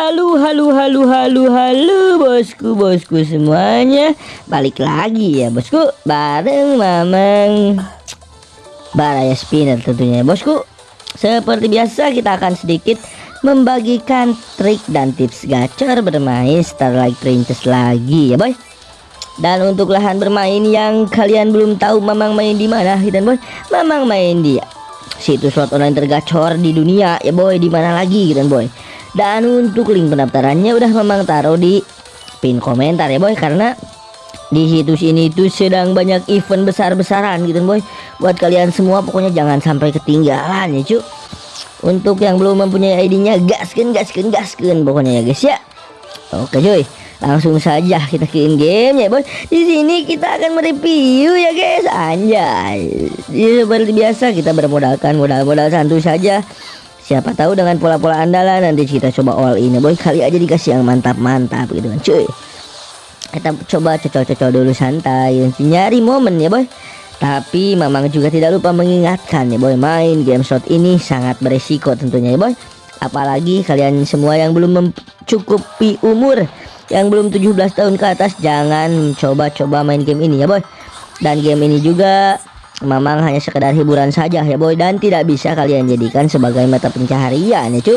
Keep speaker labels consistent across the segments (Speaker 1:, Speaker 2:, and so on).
Speaker 1: Halo, halo, halo, halo, halo, bosku, bosku semuanya. Balik lagi ya, bosku, bareng Mamang Baraya Spinner tentunya, ya, bosku. Seperti biasa, kita akan sedikit membagikan trik dan tips gacor bermain Starlight Princess lagi ya, boy. Dan untuk lahan bermain yang kalian belum tahu Mamang main di mana, dan boy, Mamang main di situs slot online tergacor di dunia ya boy di mana lagi gitu boy dan untuk link pendaftarannya udah memang taruh di pin komentar ya boy. Karena di situs ini tuh sedang banyak event besar-besaran gitu boy. Buat kalian semua pokoknya jangan sampai ketinggalan ya cuy untuk yang belum mempunyai ID-nya gaskan gaskan gaskan pokoknya ya guys ya. Oke cuy. Langsung saja kita ke in game ya bos di sini kita akan mereview ya guys. Anjay. Ya, seperti biasa kita bermodalkan modal-modal santu saja siapa tahu dengan pola-pola andalan nanti kita coba all in. Ya boy kali aja dikasih yang mantap-mantap gitu kan cuy. Kita coba cocok-cocok dulu santai nyari momen ya boy. Tapi memang juga tidak lupa mengingatkan ya boy. Main game shot ini sangat beresiko tentunya ya boy. Apalagi kalian semua yang belum mencukupi umur yang belum 17 tahun ke atas jangan coba-coba main game ini ya boy. Dan game ini juga memang hanya sekedar hiburan saja ya boy dan tidak bisa kalian jadikan sebagai mata pencaharian ya cu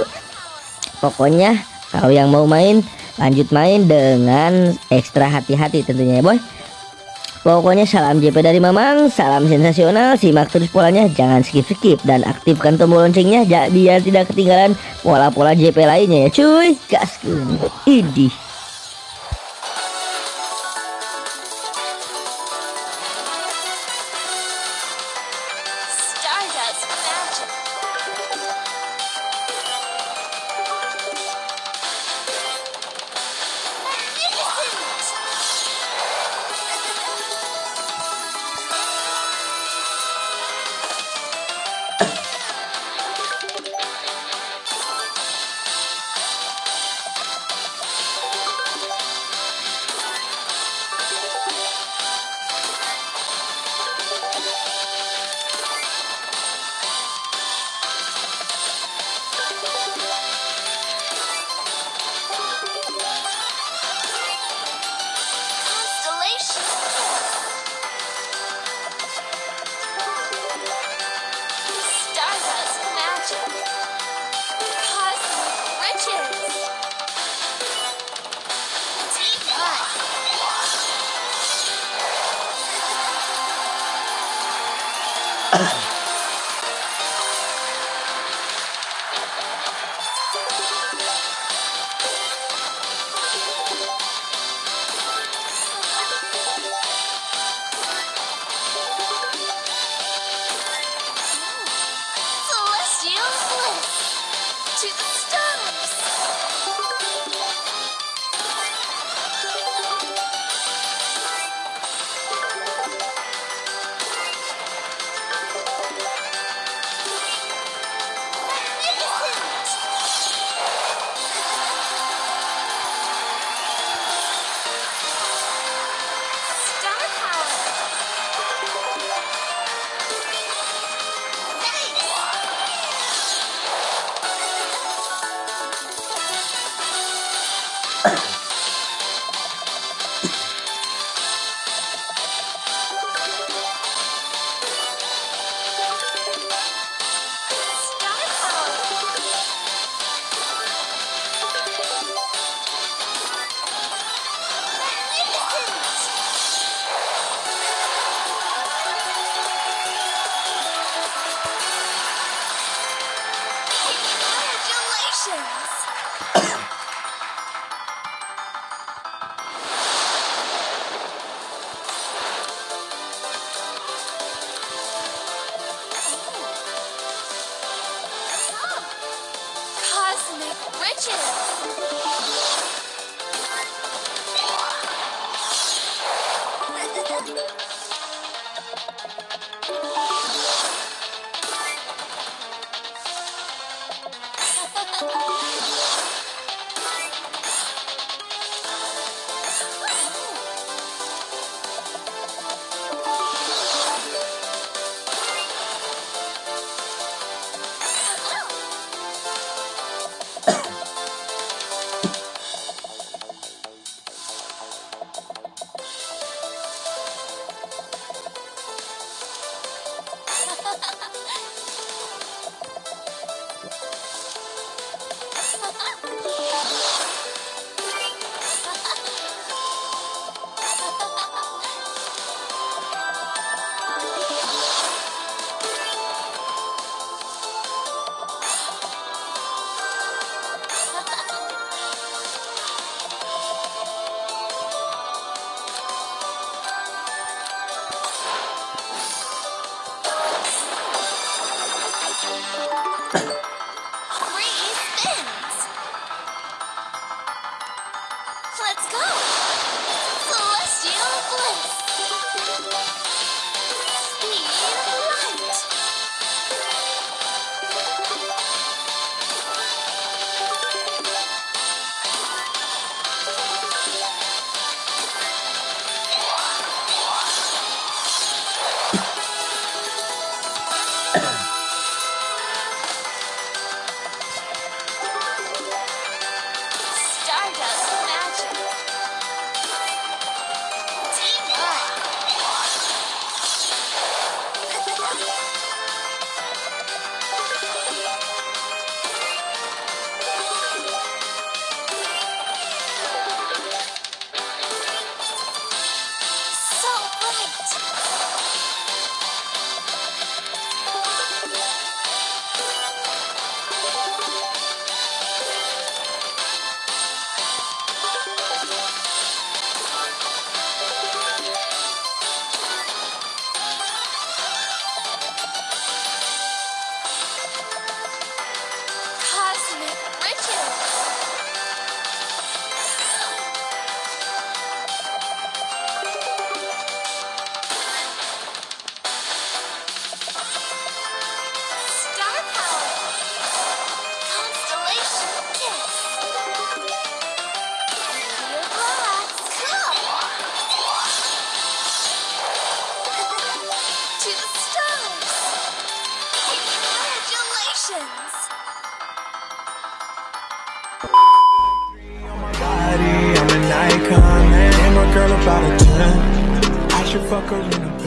Speaker 1: pokoknya kalau yang mau main lanjut main dengan ekstra hati-hati tentunya ya boy Pokoknya salam JP dari Mamang, salam sensasional, simak terus polanya, jangan skip-skip dan aktifkan tombol loncengnya biar tidak ketinggalan pola-pola JP lainnya ya cuy. Gas Idih. Adventure!
Speaker 2: I'm an icon, man. I'm a girl about a 10. I should fuck her in a